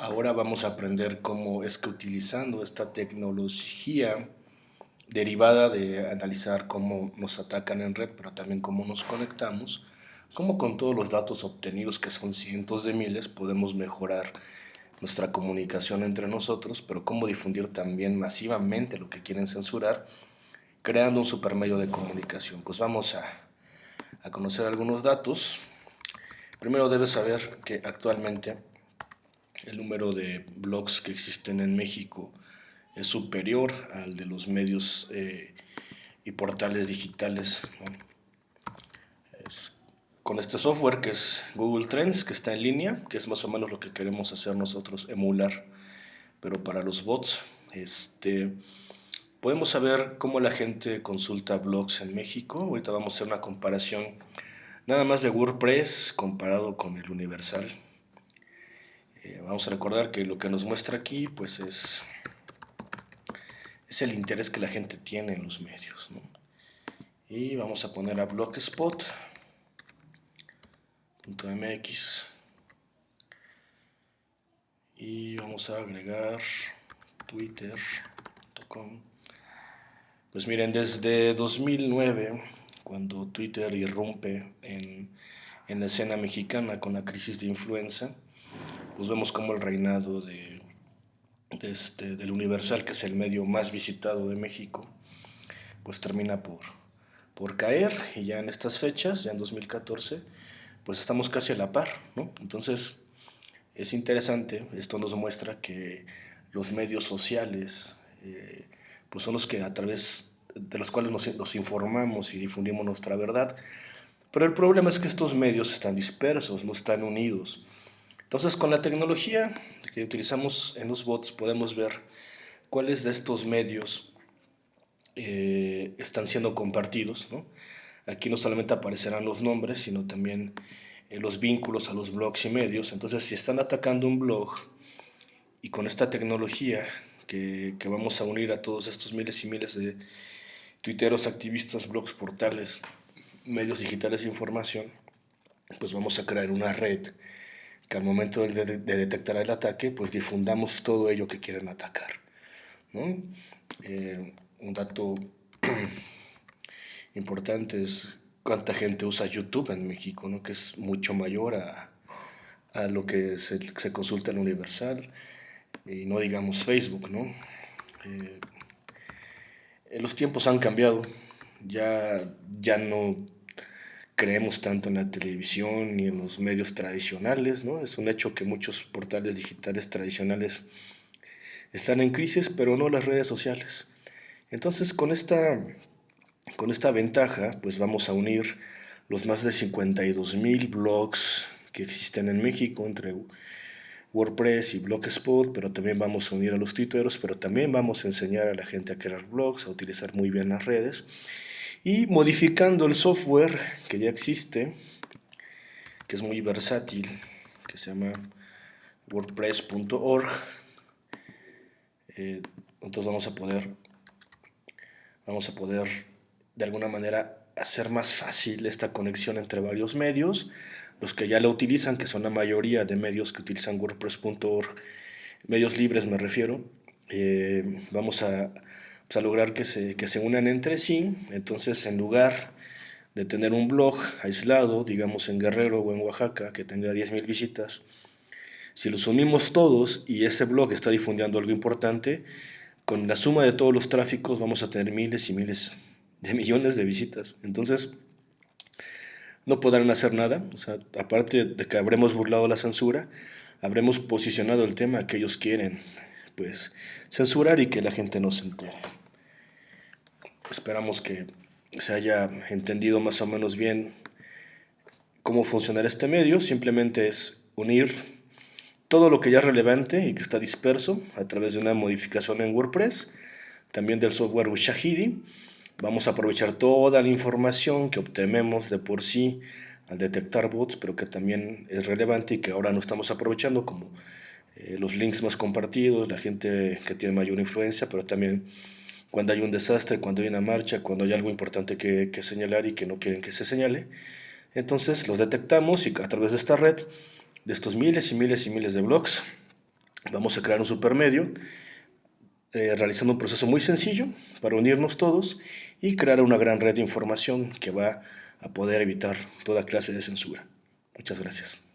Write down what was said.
Ahora vamos a aprender cómo es que utilizando esta tecnología derivada de analizar cómo nos atacan en red, pero también cómo nos conectamos, cómo con todos los datos obtenidos, que son cientos de miles, podemos mejorar nuestra comunicación entre nosotros, pero cómo difundir también masivamente lo que quieren censurar, creando un supermedio de comunicación. Pues vamos a, a conocer algunos datos. Primero debes saber que actualmente el número de blogs que existen en México es superior al de los medios eh, y portales digitales. con este software que es Google Trends, que está en línea, que es más o menos lo que queremos hacer nosotros, emular, pero para los bots. Este, podemos saber cómo la gente consulta blogs en México. Ahorita vamos a hacer una comparación nada más de WordPress comparado con el Universal. Vamos a recordar que lo que nos muestra aquí pues es, es el interés que la gente tiene en los medios. Y vamos a poner a blogspot.mx y vamos a agregar twitter.com pues miren, desde 2009, cuando Twitter irrumpe en, en la escena mexicana con la crisis de influenza, pues vemos como el reinado de, este, del Universal, que es el medio más visitado de México, pues termina por, por caer y ya en estas fechas, ya en 2014, pues estamos casi a la par, ¿no? Entonces es interesante, esto nos muestra que los medios sociales eh, pues son los que a través de los cuales nos, nos informamos y difundimos nuestra verdad, pero el problema es que estos medios están dispersos, no están unidos. Entonces con la tecnología que utilizamos en los bots podemos ver cuáles de estos medios eh, están siendo compartidos. Aquí no solamente aparecerán los nombres, sino también eh, los vínculos a los blogs y medios. Entonces si están atacando un blog y con esta tecnología que, que vamos a unir a todos estos miles y miles de tuiteros, activistas, blogs, portales, medios digitales de información, pues vamos a crear una red que al momento de, detectar el ataque, pues difundamos todo ello que quieren atacar. Eh, un dato importante es cuánta gente usa YouTube en México, ¿no? que es mucho mayor a, a lo que se, se, consulta en Universal, y no digamos Facebook. ¿no? Eh, los tiempos han cambiado, ya, ya no creemos tanto en la televisión ni en los medios tradicionales, ¿no? Es un hecho que muchos portales digitales tradicionales están en crisis, pero no las redes sociales. Entonces, con esta, con esta ventaja, pues vamos a unir los más de 52 mil blogs que existen en México entre WordPress y Blogspot, pero también vamos a unir a los tuiteros, pero también vamos a enseñar a la gente a crear blogs, a utilizar muy bien las redes y modificando el software que ya existe, que es muy versátil, que se llama wordpress.org. Eh, entonces vamos a poder, vamos a poder de alguna manera hacer más fácil esta conexión entre varios medios, los que ya la utilizan, que son la mayoría de medios que utilizan wordpress.org, medios libres me refiero, eh, vamos a pues, a lograr que se, que se unan entre sí. Entonces, en lugar de tener un blog aislado, digamos en Guerrero o en Oaxaca, que tenga 10.000 visitas, si los unimos todos y ese blog está difundiendo algo importante, con la suma de todos los tráficos vamos a tener miles y miles de millones de visitas. Entonces, no podrán hacer nada. O sea, aparte de que habremos burlado la censura, habremos posicionado el tema que ellos quieren, pues censurar y que la gente no se entere. Esperamos que se haya entendido más o menos bien cómo funciona este medio. Simplemente es unir todo lo que ya es relevante y que está disperso a través de una modificación en WordPress, también del software Ushahidi. Vamos a aprovechar toda la información que obtenemos de por sí al detectar bots, pero que también es relevante y que ahora no estamos aprovechando, como eh, los links más compartidos, la gente que tiene mayor influencia, pero también cuando hay un desastre, cuando hay una marcha, cuando hay algo importante que, que señalar y que no quieren que se señale. Entonces los detectamos y a través de esta red, de estos miles y miles y miles de blogs, vamos a crear un supermedio eh, realizando un proceso muy sencillo para unirnos todos y crear una gran red de información que va a poder evitar toda clase de censura. Muchas gracias.